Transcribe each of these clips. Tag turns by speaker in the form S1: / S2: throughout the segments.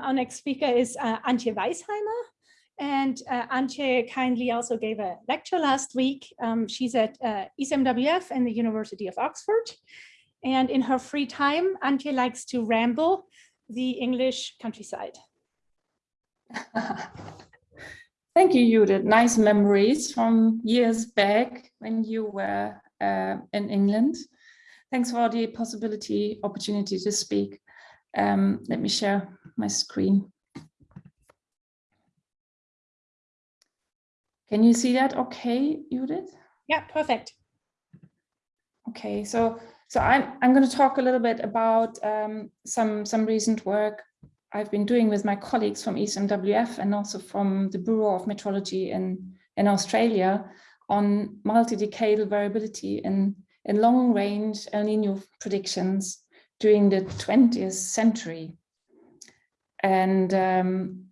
S1: Our next speaker is uh, Antje Weisheimer. And uh, Antje kindly also gave a lecture last week. Um, she's at uh, ECMWF and the University of Oxford. And in her free time, Antje likes to ramble the English countryside.
S2: Thank you, Judith. Nice memories from years back when you were uh, in England. Thanks for the possibility, opportunity to speak. Um, let me share my screen. Can you see that okay, Judith?
S1: Yeah, perfect.
S2: Okay, so so I'm I'm going to talk a little bit about um, some some recent work I've been doing with my colleagues from ECMWF and also from the Bureau of Meteorology in in Australia on multi-decadal variability in in long range El Nino predictions during the 20th century. And um,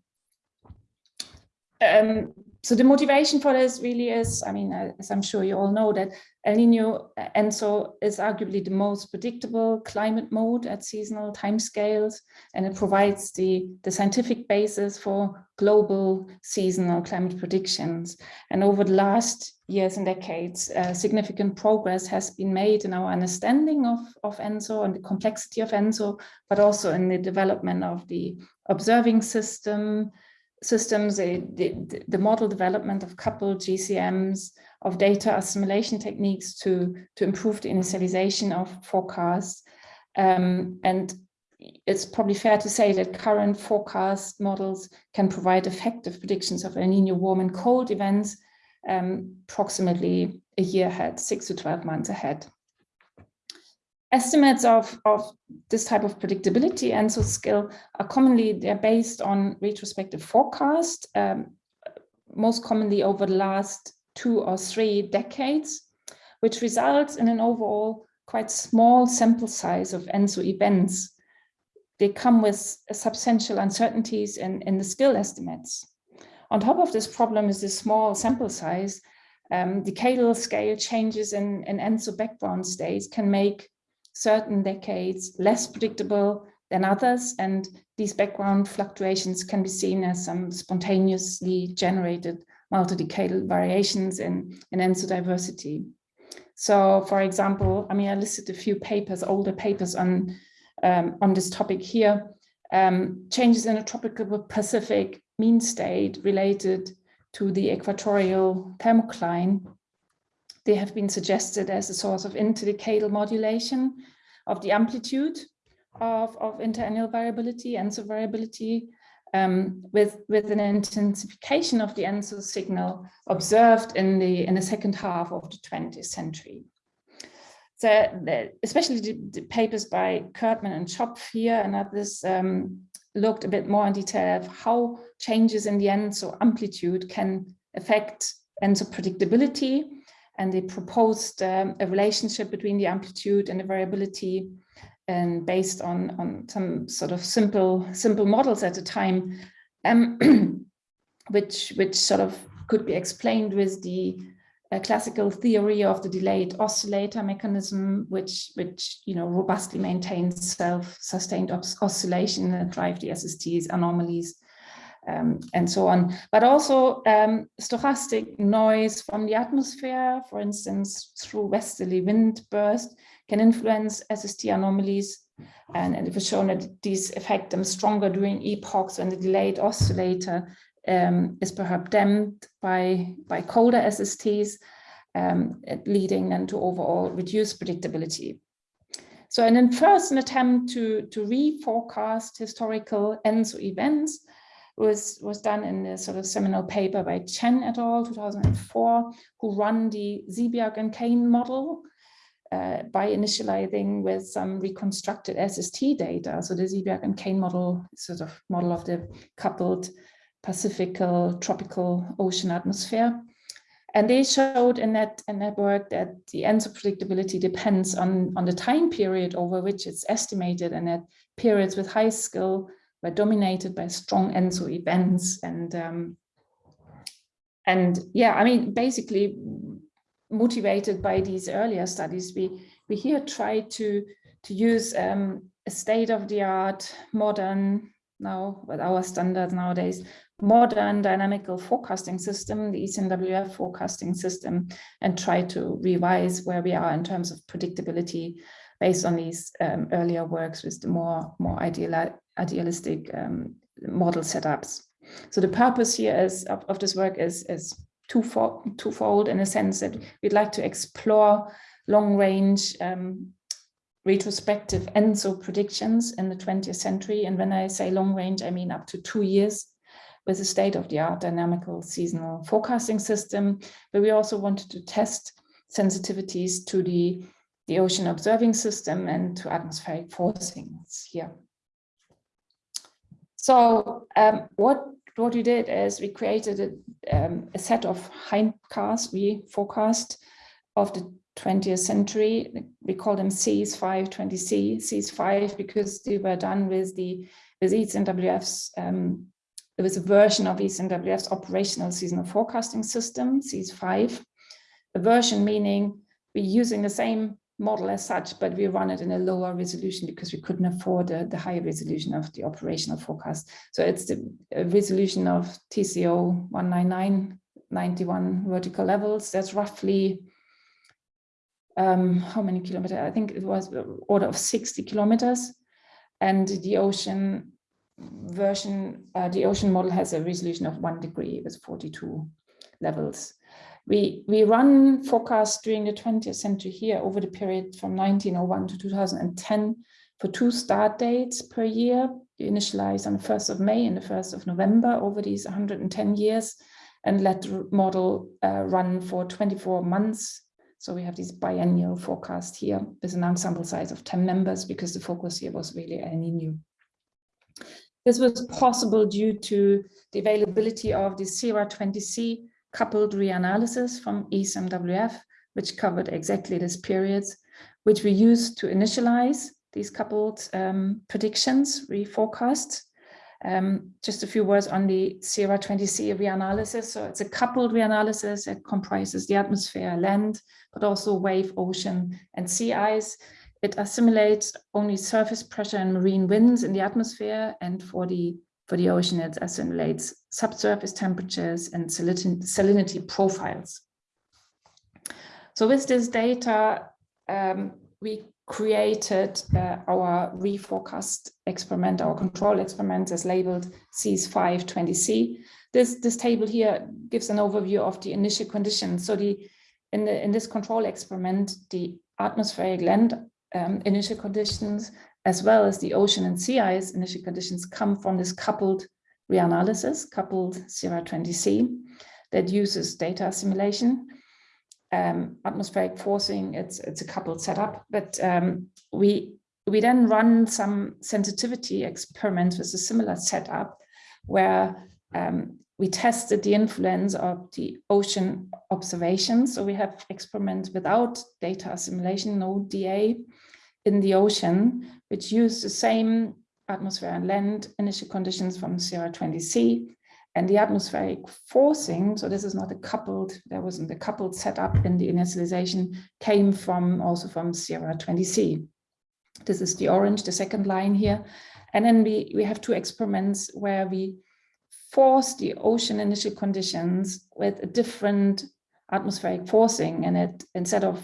S2: um, so the motivation for this really is, I mean, as I'm sure you all know that El Nino ENSO is arguably the most predictable climate mode at seasonal timescales, and it provides the, the scientific basis for global seasonal climate predictions. And over the last years and decades, uh, significant progress has been made in our understanding of, of ENSO and the complexity of ENSO, but also in the development of the observing system, systems, the, the, the, model development of coupled GCMs, of data assimilation techniques to, to improve the initialization of forecasts. Um, and it's probably fair to say that current forecast models can provide effective predictions of El Nino warm and cold events um, approximately a year ahead, six to 12 months ahead. Estimates of, of this type of predictability and so skill are commonly, they're based on retrospective forecast, um, most commonly over the last two or three decades, which results in an overall quite small sample size of ENSO events. They come with substantial uncertainties in, in the skill estimates. On top of this problem is the small sample size. Um, decadal scale changes in, in ENSO background states can make certain decades less predictable than others, and these background fluctuations can be seen as some spontaneously generated multi-decadal variations in, in ENSO diversity. So, for example, I mean, I listed a few papers, older papers on, um, on this topic here. Um, changes in the tropical Pacific mean state related to the equatorial thermocline they have been suggested as a source of interdecadal modulation of the amplitude of, of interannual variability, ENSO variability, um, with, with an intensification of the ENSO signal observed in the, in the second half of the 20th century. So the, especially the, the, papers by Kirtman and Schopf here and others um, looked a bit more in detail of how changes in the ENSO amplitude can affect ENSO predictability and they proposed um, a relationship between the amplitude and the variability and based on, on some sort of simple simple models at the time, um, which which sort of could be explained with the uh, classical theory of the delayed oscillator mechanism, which which you know robustly maintains self-sustained oscillation and drive the SST's anomalies um, and so on, but also um, stochastic noise from the atmosphere, for instance, through westerly wind burst, can influence SST anomalies. And, and it was shown that these affect them stronger during epochs when the delayed oscillator um, is perhaps damped by, by colder SSTs, um, leading then to overall reduced predictability. So in the first an attempt to, to reforecast historical ENSO events, was, was done in a sort of seminal paper by Chen et al. 2004, who run the Zebiak and Cane model uh, by initializing with some reconstructed SST data. So the Zebiak and Cane model sort of model of the coupled Pacifical tropical ocean atmosphere. And they showed in that, in that work that the ENSO predictability depends on, on the time period over which it's estimated and that periods with high skill were dominated by strong ENSO events and um, and yeah, I mean, basically motivated by these earlier studies, we we here try to to use um, a state-of-the-art modern now with our standards nowadays, modern dynamical forecasting system, the ECMWF forecasting system, and try to revise where we are in terms of predictability based on these um, earlier works with the more, more ideal, idealistic um, model setups. So the purpose here is of, of this work is, is twofold, twofold in a sense that we'd like to explore long range um, retrospective ENSO predictions in the 20th century. And when I say long range, I mean up to two years with a state-of-the-art dynamical seasonal forecasting system. But we also wanted to test sensitivities to the, the ocean observing system and to atmospheric forcings here. So um, what what we did is we created a, um, a set of hindcasts we forecast of the 20th century. We call them SEAS5 20C, SEAS5 because they were done with the with ECMWF's um, there was a version of ECMWF's operational seasonal forecasting system, SEAS5. A version meaning we're using the same model as such, but we run it in a lower resolution because we couldn't afford the, the high resolution of the operational forecast. So it's the resolution of TCO 199, 91 vertical levels. That's roughly um, how many kilometers? I think it was order of 60 kilometers. And the ocean version, uh, the ocean model has a resolution of one degree with 42 levels. We, we run forecasts during the 20th century here over the period from 1901 to 2010 for two start dates per year. You initialize on the 1st of May and the 1st of November over these 110 years and let the model uh, run for 24 months. So we have this biennial forecast here with an ensemble size of 10 members because the focus here was really El Nino. This was possible due to the availability of the CERA 20C coupled reanalysis from ECMWF, which covered exactly this period, which we used to initialize these coupled um, predictions, reforecasts. Um, just a few words on the CERA 20C reanalysis. So it's a coupled reanalysis that comprises the atmosphere, land, but also wave, ocean, and sea ice. It assimilates only surface pressure and marine winds in the atmosphere, and for the for the ocean, it assimilates subsurface temperatures and salinity profiles. So with this data, um, we created uh, our reforecast experiment, our control experiment as labeled SEAS5 20C. This, this table here gives an overview of the initial conditions. So the in, the, in this control experiment, the atmospheric land um, initial conditions as well as the ocean and sea ice initial conditions come from this coupled reanalysis, coupled CERA 20C that uses data assimilation. Um, atmospheric forcing, it's, it's a coupled setup, but um, we, we then run some sensitivity experiments with a similar setup where um, we tested the influence of the ocean observations. So we have experiments without data assimilation, no DA in the ocean, which use the same atmosphere and land initial conditions from CERA 20C and the atmospheric forcing, so this is not a coupled, there wasn't a coupled setup in the initialization, came from also from CERA 20C. This is the orange, the second line here. And then we, we have two experiments where we force the ocean initial conditions with a different atmospheric forcing and it instead of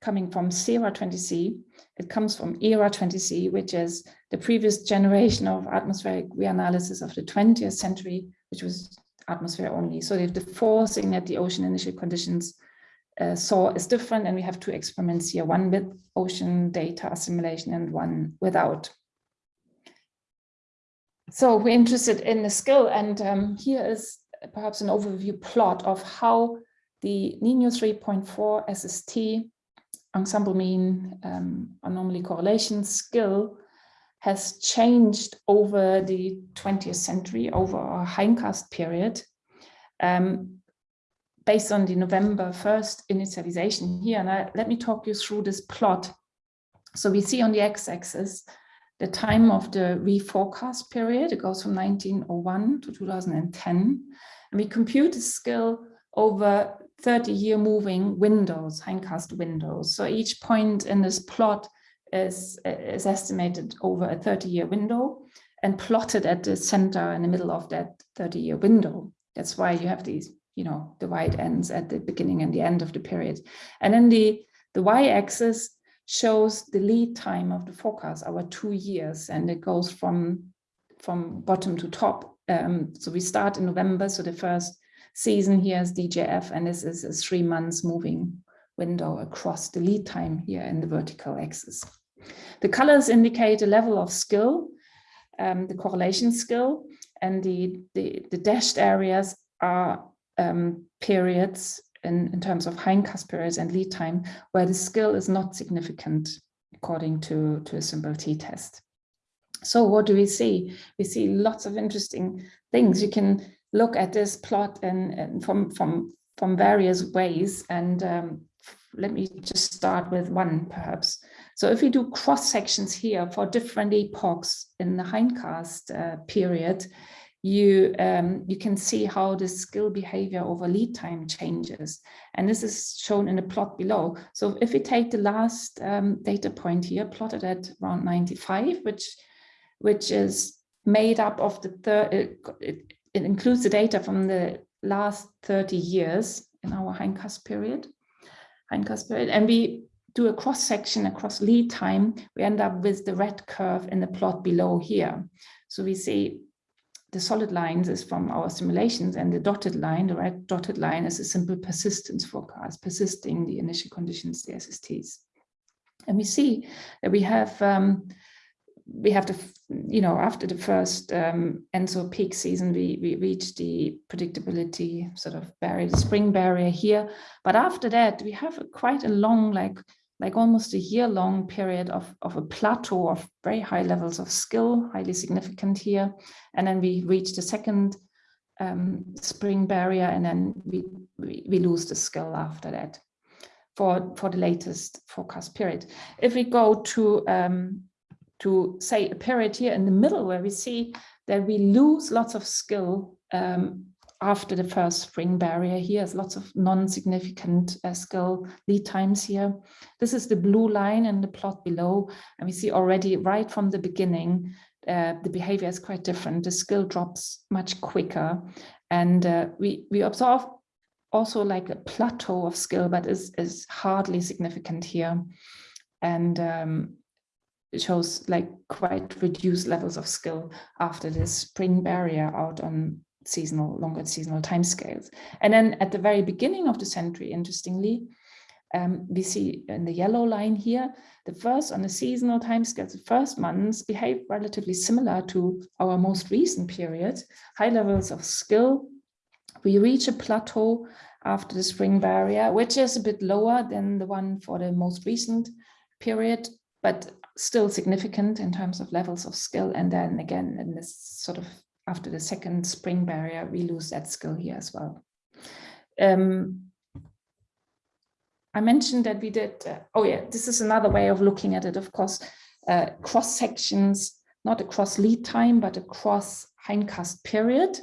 S2: coming from CERA 20C. It comes from ERA 20C, which is the previous generation of atmospheric reanalysis of the 20th century, which was atmosphere only. So the forcing that the ocean initial conditions uh, saw is different. And we have two experiments here, one with ocean data assimilation and one without. So we're interested in the skill. And um, here is perhaps an overview plot of how the NINO 3.4 SST ensemble mean um, anomaly correlation skill has changed over the 20th century, over a hindcast period, um, based on the November 1st initialization here. And I, let me talk you through this plot. So we see on the x-axis the time of the reforecast period. It goes from 1901 to 2010. And we compute the skill over 30 year moving windows, hindcast windows. So each point in this plot is, is estimated over a 30 year window. and plotted at the center in the middle of that 30 year window. That's why you have these, you know, the white ends at the beginning and the end of the period. And then the, the y-axis shows the lead time of the forecast, our two years, and it goes from, from bottom to top. Um, so we start in November, so the first season here is DJF, and this is a three months moving window across the lead time here in the vertical axis. The colors indicate a level of skill, um, the correlation skill, and the, the, the dashed areas are um, periods in, in terms of hindcast periods and lead time where the skill is not significant according to, to a simple t-test. So what do we see? We see lots of interesting things. You can look at this plot and, and from, from, from various ways. And um, let me just start with one perhaps. So if we do cross sections here for different epochs in the hindcast uh, period, you um, you can see how the skill behavior over lead time changes. And this is shown in the plot below. So if we take the last um, data point here, plotted at around 95, which which is made up of the third, it, it includes the data from the last 30 years in our hindcast period, hindcast period, and we do a cross section across lead time, we end up with the red curve in the plot below here. So we see the solid lines is from our simulations and the dotted line, the red dotted line is a simple persistence forecast, persisting the initial conditions, the SSTs. And we see that we have um, we have the, you know, after the first um, ENSO peak season, we, we reached the predictability sort of barrier, the spring barrier here. But after that, we have a, quite a long, like like almost a year long period of, of a plateau of very high levels of skill, highly significant here. And then we reach the second um, spring barrier and then we, we, we, lose the skill after that for, for the latest forecast period. If we go to, um, to say a period here in the middle where we see that we lose lots of skill um, after the first spring barrier here is lots of non-significant uh, skill lead times here. This is the blue line in the plot below, and we see already right from the beginning, uh, the behavior is quite different. The skill drops much quicker, and uh, we, we observe also like a plateau of skill, but is, is hardly significant here. And um, shows like quite reduced levels of skill after this spring barrier out on seasonal, longer seasonal timescales. And then at the very beginning of the century, interestingly, um, we see in the yellow line here, the first on the seasonal timescales, the first months behave relatively similar to our most recent period, high levels of skill. We reach a plateau after the spring barrier, which is a bit lower than the one for the most recent period, but still significant in terms of levels of skill. And then again, in this sort of after the second spring barrier, we lose that skill here as well. Um, I mentioned that we did, uh, oh yeah, this is another way of looking at it, of course, uh, cross sections, not across lead time, but across hindcast period.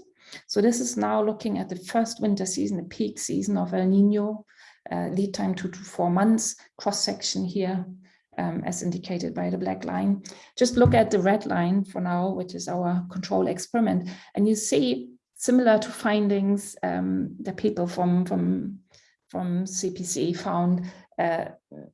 S2: So this is now looking at the first winter season, the peak season of El Nino, uh, lead time two to four months, cross section here, um, as indicated by the black line. Just look at the red line for now, which is our control experiment. And you see similar to findings um, that people from, from, from CPC found, uh,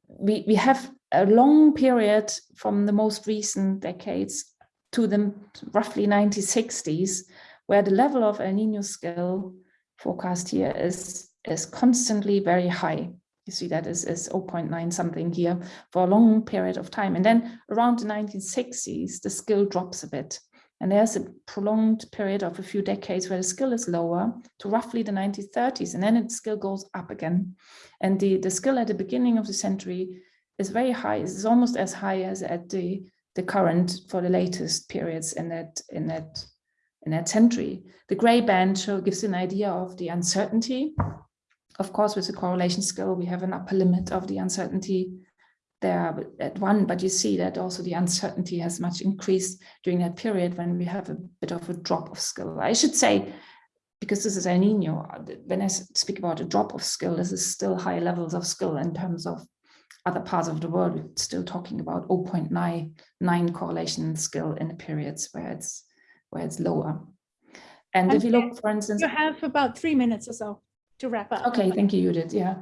S2: we, we have a long period from the most recent decades to the roughly 1960s, where the level of El Nino skill forecast here is, is constantly very high. You see that is, is 0.9 something here for a long period of time. And then around the 1960s, the skill drops a bit. And there's a prolonged period of a few decades where the skill is lower to roughly the 1930s, and then it skill goes up again. And the, the skill at the beginning of the century is very high. It's almost as high as at the, the current for the latest periods in that, in that, in that century. The gray band show gives an idea of the uncertainty of course, with the correlation skill, we have an upper limit of the uncertainty there at one, but you see that also the uncertainty has much increased during that period when we have a bit of a drop of skill. I should say, because this is El Nino, when I speak about a drop of skill, this is still high levels of skill in terms of other parts of the world, we're still talking about 0.99 correlation skill in the periods where it's where it's lower. And if you look, for instance,
S1: You have about three minutes or so to wrap up.
S2: Okay, thank you, Judith. Yeah.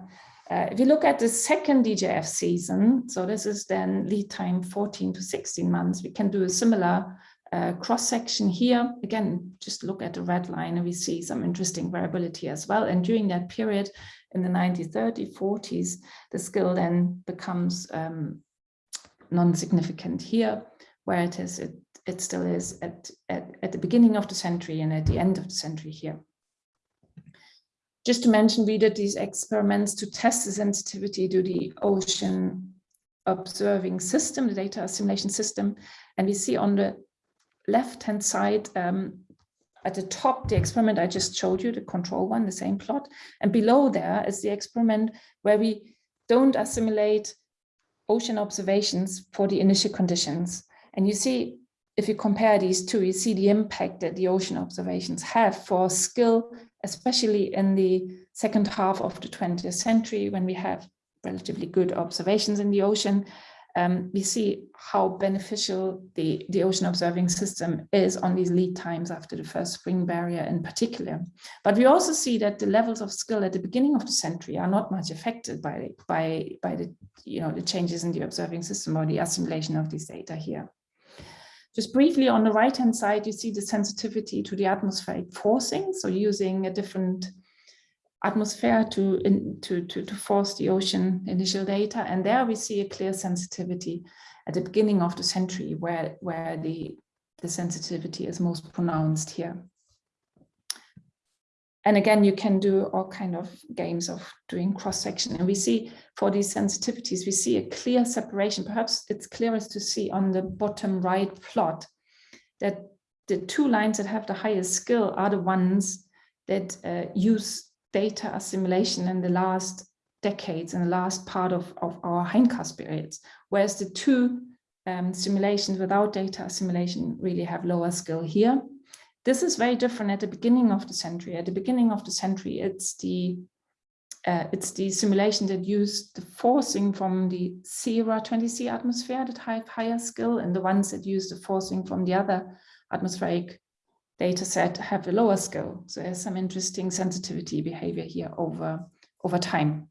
S2: Uh, if you look at the second DJF season, so this is then lead time 14 to 16 months, we can do a similar uh, cross section here. Again, just look at the red line and we see some interesting variability as well. And during that period in the 1930s, 40s, the skill then becomes um, non-significant here, where it is, it, it still is at, at, at the beginning of the century and at the end of the century here. Just to mention, we did these experiments to test the sensitivity to the ocean observing system, the data assimilation system. And we see on the left-hand side, um, at the top, the experiment I just showed you, the control one, the same plot. And below there is the experiment where we don't assimilate ocean observations for the initial conditions. And you see, if you compare these two, you see the impact that the ocean observations have for skill, especially in the second half of the 20th century when we have relatively good observations in the ocean um, we see how beneficial the, the ocean observing system is on these lead times after the first spring barrier in particular. But we also see that the levels of skill at the beginning of the century are not much affected by, by, by the, you know, the changes in the observing system or the assimilation of these data here. Just briefly on the right hand side, you see the sensitivity to the atmospheric forcing. So using a different atmosphere to, in, to, to, to force the ocean initial data. And there we see a clear sensitivity at the beginning of the century where, where the, the sensitivity is most pronounced here. And again, you can do all kind of games of doing cross-section. And we see for these sensitivities, we see a clear separation. Perhaps it's clearest to see on the bottom right plot that the two lines that have the highest skill are the ones that uh, use data assimilation in the last decades and the last part of, of our hindcast periods, whereas the two um, simulations without data assimilation really have lower skill here. This is very different at the beginning of the century. At the beginning of the century, it's the uh, it's the simulation that used the forcing from the CERA 20C atmosphere that have higher skill and the ones that use the forcing from the other atmospheric data set have a lower skill. So there's some interesting sensitivity behavior here over, over time.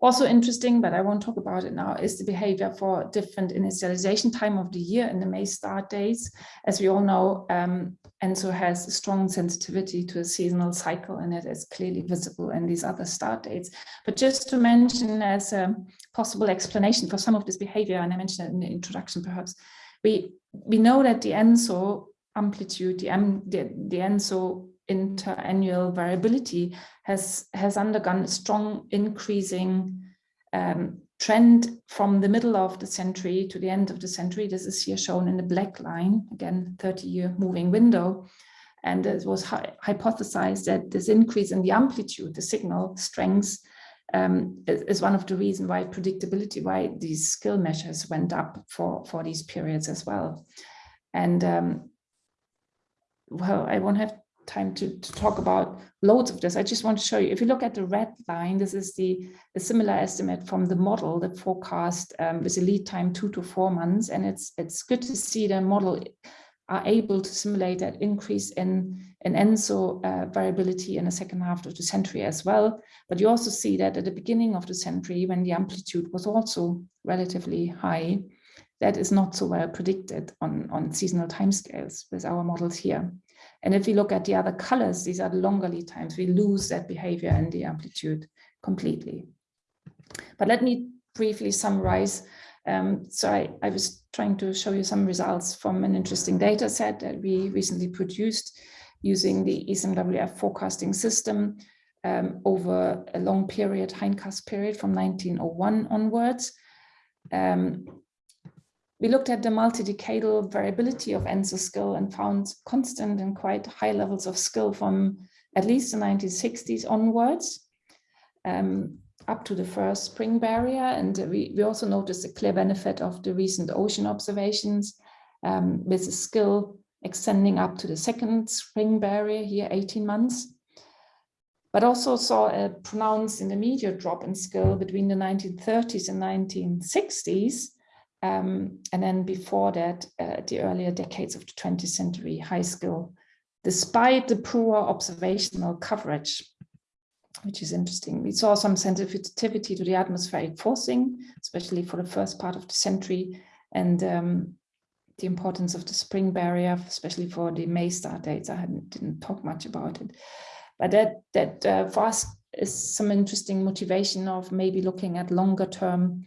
S2: Also interesting, but I won't talk about it now, is the behavior for different initialization time of the year in the May start days. As we all know, um, ENSO has a strong sensitivity to a seasonal cycle and it is clearly visible in these other start dates. But just to mention as a possible explanation for some of this behavior, and I mentioned it in the introduction perhaps, we, we know that the ENSO amplitude, the, the, the ENSO interannual variability has, has undergone a strong increasing um, trend from the middle of the century to the end of the century. This is here shown in the black line, again, 30 year moving window. And it was hypothesized that this increase in the amplitude, the signal strength, um, is one of the reasons why predictability, why these skill measures went up for, for these periods as well. And um, well, I won't have time to, to talk about loads of this. I just want to show you, if you look at the red line, this is the, the similar estimate from the model, that forecast um, with a lead time two to four months. And it's, it's good to see the model are able to simulate that increase in, in ENSO uh, variability in the second half of the century as well. But you also see that at the beginning of the century, when the amplitude was also relatively high, that is not so well predicted on, on seasonal timescales with our models here. And if we look at the other colors, these are the longer lead times, we lose that behavior and the amplitude completely. But let me briefly summarize. Um, so I, I was trying to show you some results from an interesting data set that we recently produced using the ECMWF forecasting system um, over a long period, hindcast period from 1901 onwards. Um, we looked at the multi-decadal variability of ENSO skill and found constant and quite high levels of skill from at least the 1960s onwards, um, up to the first spring barrier. And we, we also noticed a clear benefit of the recent ocean observations um, with the skill extending up to the second spring barrier here, 18 months. but also saw a pronounced intermediate drop in skill between the 1930s and 1960s. Um, and then before that, uh, the earlier decades of the 20th century, high skill, despite the poor observational coverage, which is interesting. We saw some sensitivity to the atmospheric forcing, especially for the first part of the century, and um, the importance of the spring barrier, especially for the May start dates. I didn't talk much about it, but that that uh, for us is some interesting motivation of maybe looking at longer term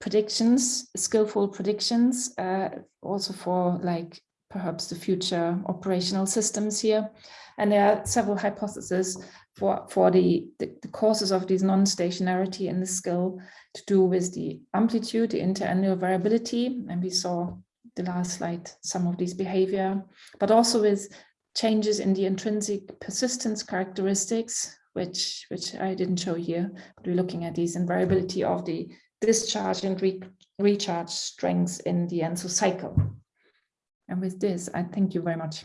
S2: predictions, skillful predictions, uh, also for like perhaps the future operational systems here. And there are several hypotheses for, for the, the, the causes of this non-stationarity in the skill to do with the amplitude, the interannual variability, and we saw the last slide, some of these behavior, but also with changes in the intrinsic persistence characteristics, which, which I didn't show here, but we're looking at these and variability of the discharge and re recharge strengths in the ENSO cycle. And with this, I thank you very much.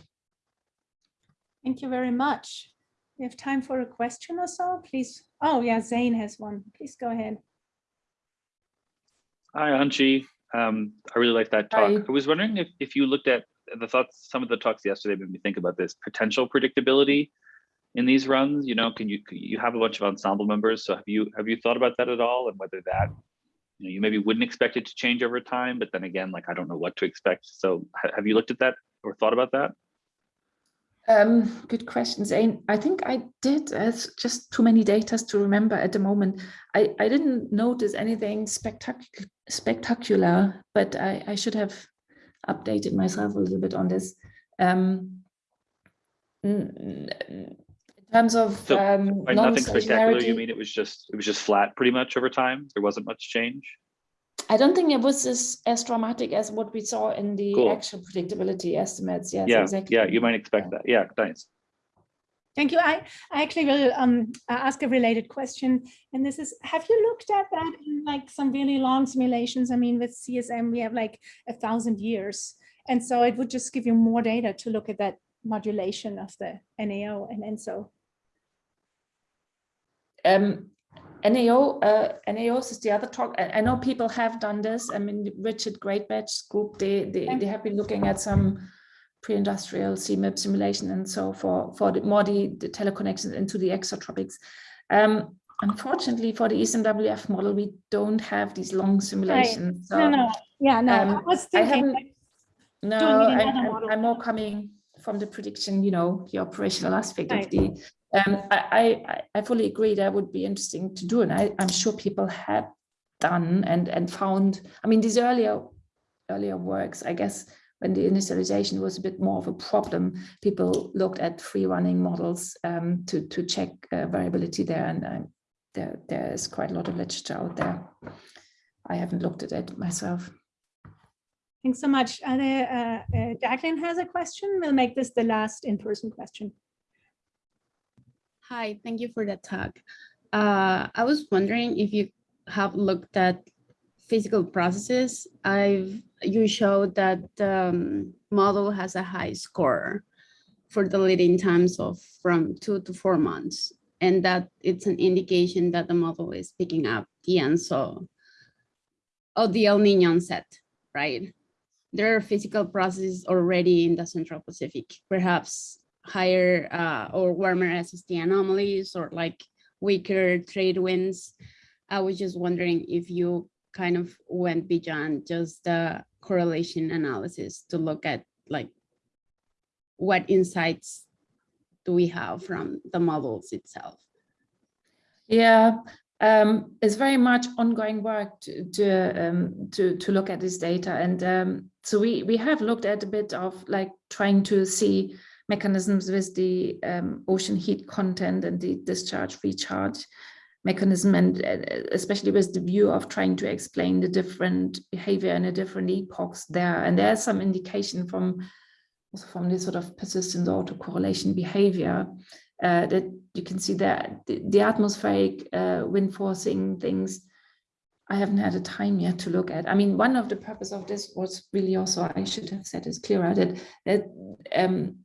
S1: Thank you very much. We have time for a question or so, please. Oh yeah, Zane has one. Please go ahead.
S3: Hi, Antje. Um, I really like that talk.
S2: Hi.
S3: I was wondering if, if you looked at the thoughts, some of the talks yesterday made me think about this potential predictability in these runs. You know, can you you have a bunch of ensemble members? So have you have you thought about that at all, and whether that you know you maybe wouldn't expect it to change over time, but then again, like I don't know what to expect. So ha have you looked at that or thought about that?
S2: Um, good question, Zane. I think I did. It's just too many data to remember at the moment. I, I didn't notice anything spectacular, spectacular, but I, I should have updated myself a little bit on this. Um, terms of
S3: So,
S2: um,
S3: By nothing spectacular, you mean it was just it was just flat pretty much over time? There wasn't much change.
S2: I don't think it was as, as dramatic as what we saw in the
S3: Cool.
S2: actual predictability estimates. Yes,
S3: yeah,
S2: exactly.
S3: yeah, you might expect that. Yeah, thanks.
S1: Thank you. I, I actually will um, uh, ask a related question. And this is, have you looked at that in like some really long simulations? I mean, with CSM, we have like a thousand years. And so it would just give you more data to look at that modulation of the NAO and ENSO.
S2: Um, NAO, uh, NAOs is the other talk. I, I know people have done this. I mean, Richard Greatbatch's group, they, they, they have been looking at some pre-industrial CMIP simulation and so for, for the more the, the teleconnections into the extratropics. Um, unfortunately, for the ECMWF model, we don't have these long simulations.
S1: No,
S2: so,
S1: no, yeah, no, I
S2: um,
S1: was
S2: I
S1: thinking,
S2: haven't-
S1: like,
S2: No,
S1: doing it in
S2: I'm, I'm- I'm more coming from the prediction, you know, the operational aspect of the, um, I, I, I- fully agree that would be interesting to do. And I, I'm sure people have done and, and found, I mean, these earlier, earlier works, I guess, when the initialization was a bit more of a problem, people looked at free running models um, to, to check uh, variability there. And uh, there, there is quite a lot of literature out there. I haven't looked at it myself.
S1: thanks so much. Uh, the, uh, uh, Jacqueline has a question. We'll make this the last in-person question.
S4: Hi, thank you for that talk. Uh, I was wondering if you have looked at physical processes. I've you showed that the um, model has a high score for the leading times of from two to four months, and that it's an indication that the model is picking up the ENSO of the El Nino onset, right? There are physical processes already in the Central Pacific, perhaps higher uh, or warmer SST anomalies or like weaker trade winds. I was just wondering if you kind of went beyond just the correlation analysis to look at like what insights do we have from the models itself?
S2: Yeah, um, it's very much ongoing work to to, um, to to look at this data, and um, so we we have looked at a bit of like trying to see mechanisms with the um, ocean heat content and the discharge recharge mechanism, and uh, especially with the view of trying to explain the different behavior in the different epochs there, and there's some indication from also from this sort of persistent autocorrelation behavior uh, that you can see that the, the atmospheric uh, wind forcing things I haven't had a time yet to look at. I mean, one of the purpose of this was really also, I should have said this clearer, that, that um,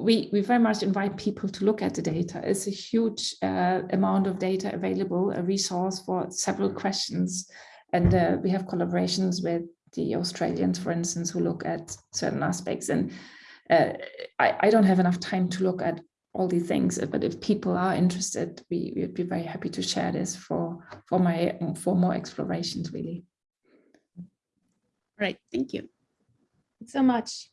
S2: we, we very much invite people to look at the data. It's a huge uh, amount of data available, a resource for several questions. And uh, we have collaborations with the Australians, for instance, who look at certain aspects. And uh, I, I don't have enough time to look at all these things, but if people are interested, we would be very happy to share this for for my for more explorations, really.
S4: Right, thank you.
S1: so much.